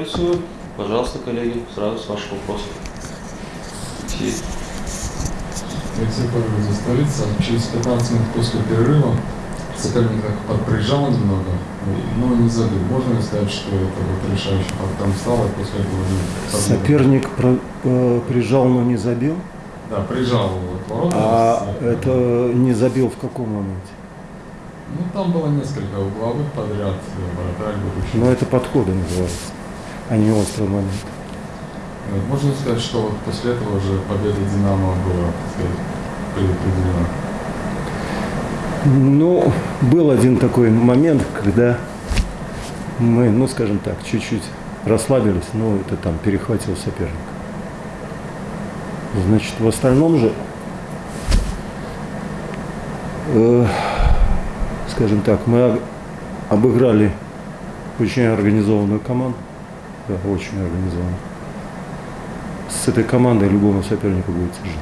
пресс-конференцию. Пожалуйста, коллеги, сразу с ваших вопросов. Алексей. Павлович, столица. Через 15 минут после перерыва соперник так подприжал немного, но не забил. Можно ли сказать, что это вот решающий фактором стало, и после этого? Соперник про- э, прижал, но не забил. Да, прижал вот ворота. А С- это не забил в каком моменте? Ну, там было несколько угловых подряд, э, вратарь. Но это подходы называется, а не острый момент. Можно сказать, что вот после этого уже победа Динамо была, предопределена. Ну, был один такой момент, когда мы, ну, скажем так, чуть-чуть расслабились, но это там перехватил соперник. Значит, в остальном же, э, скажем так, мы об- обыграли очень организованную команду, да, очень организованную. С этой командой любому сопернику будет тяжело.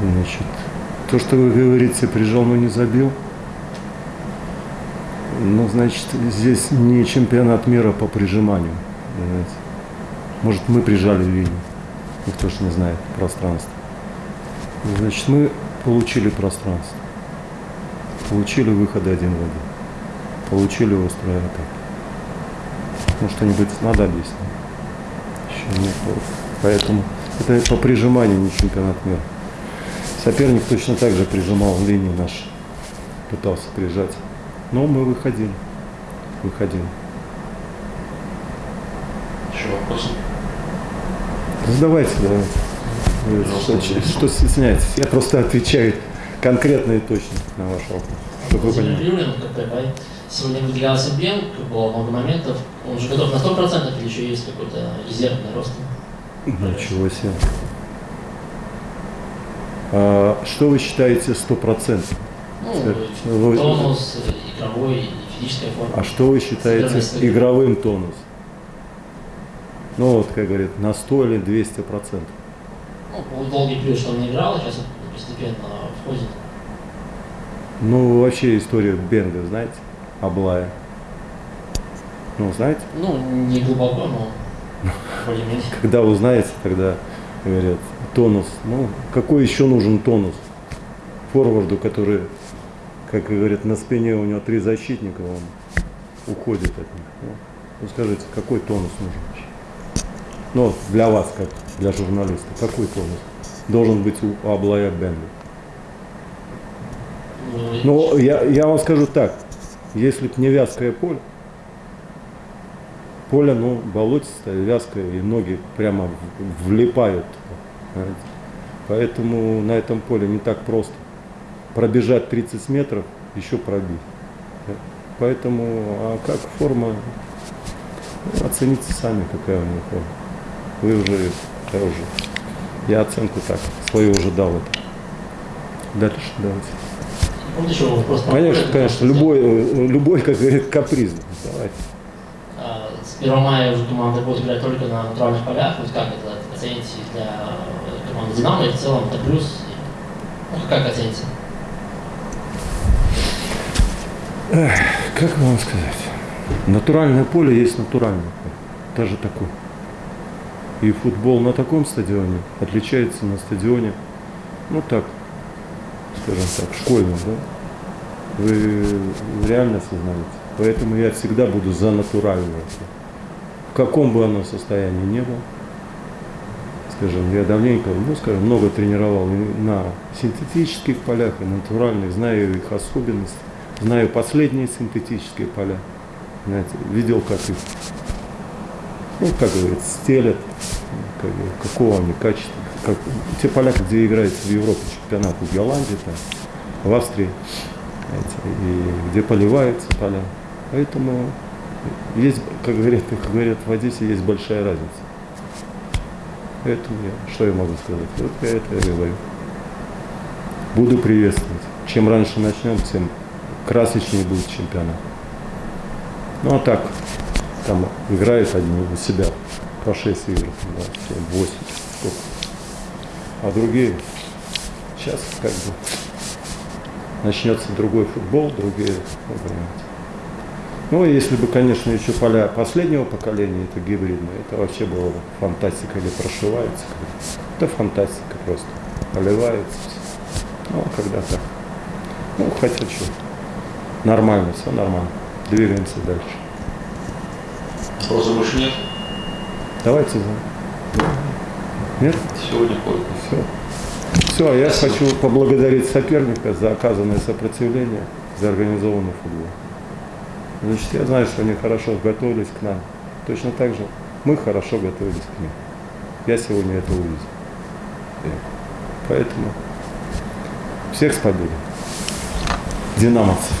Значит, то, что вы говорите, прижал, но не забил, ну, значит, здесь не чемпионат мира по прижиманию. понимаете. Может, мы прижали линию. Никто же не знает пространство. Значит, мы получили пространство. Получили выходы один в один. Получили острую атаку. Ну, что-нибудь надо объяснить. Еще нет. Поэтому это по прижиманию не чемпионат мира. Соперник точно так же прижимал линии наши, пытался прижать. Но мы выходили. Выходили. Еще вопросы? Задавайте, давайте. Пожалуйста, Что, что стесняетесь? Я просто отвечаю конкретно и точно на ваш вопрос. Чтобы вы. Сегодня выделялся Бенк, было много моментов. Он уже готов на 100% или еще есть какой-то резервный рост? Ничего себе. А, что вы считаете стопроцентным? Ну, Вы- тонус, игровой и физическая форма. А что вы считаете игровым тонус? Ну вот, как говорят, на 100 или 200 процентов. Ну, был долгий период, что он не играл, сейчас он постепенно входит. Ну, вообще историю Бенга, знаете? Аблая. Ну, знаете? Ну, не глубоко, но. Когда узнаете, тогда говорят, тонус. Ну, какой еще нужен тонус? Форварду, который, как говорят, на спине у него три защитника, он уходит от них. Ну, ну, скажите, какой тонус нужен вообще? Ну, для вас, как для журналиста, какой тонус должен быть у Аблая Бенга? Ну, я, я вам скажу так, если б не вязкое поле, поле, ну, болотистое, вязкое, и ноги прямо влипают. знаете. Поэтому на этом поле не так просто. Пробежать 30 метров, еще пробить. Поэтому, а как форма, оцените сами, какая у него форма. Вы уже, я уже, я оценку так, свою уже дал это. Дальше давайте. Вот еще вопрос. по Конечно, полю, конечно, любой, любой, как говорит, каприз. Давайте. А, С 1 мая уже команда будет играть только на натуральных полях. Вот как это оцените для команды Динамо и в целом это плюс? Ну, как оцените? Как вам сказать? Натуральное поле есть натуральное поле. Даже такое. И футбол на таком стадионе отличается на стадионе, ну так, скажем так, школьном, да? Вы реально осознаете. Поэтому я всегда буду за натуральное. В каком бы оно состоянии ни было, скажем, я давненько, ну, скажем, много тренировал и на синтетических полях, и на натуральных, знаю их особенности, знаю последние синтетические поля, знаете, видел, как их, ну, как говорится, стелят, какого они качества, как, те поля, где играют в Европе чемпионат, в Голландии, там, в Австрии, знаете, и где поливаются поля. Поэтому есть, как говорят, как говорят в Одессе, есть большая разница. Поэтому я, что я могу сказать? Вот я это и говорю. Буду приветствовать. Чем раньше начнем, тем красочнее будет чемпионат. Ну а так, там играют одни у себя по 6 игр, да, 7, 8, сколько. А другие сейчас как бы начнется другой футбол, другие, понимаете. Ну, если бы, конечно, еще поля последнего поколения, это гибридные, это вообще было бы фантастика или прошивается. Это фантастика просто. Поливается. Ну, а когда так. Ну, хотя что. Нормально, все нормально. Двигаемся дальше. Вопросов больше нет? Давайте за. Нет? Сегодня ходит. Все. Все, а я хочу поблагодарить соперника за оказанное сопротивление, за организованный футбол. Значит, я знаю, что они хорошо готовились к нам. Точно так же мы хорошо готовились к ним. Я сегодня это увидел. Поэтому всех с победой. Динамовцев.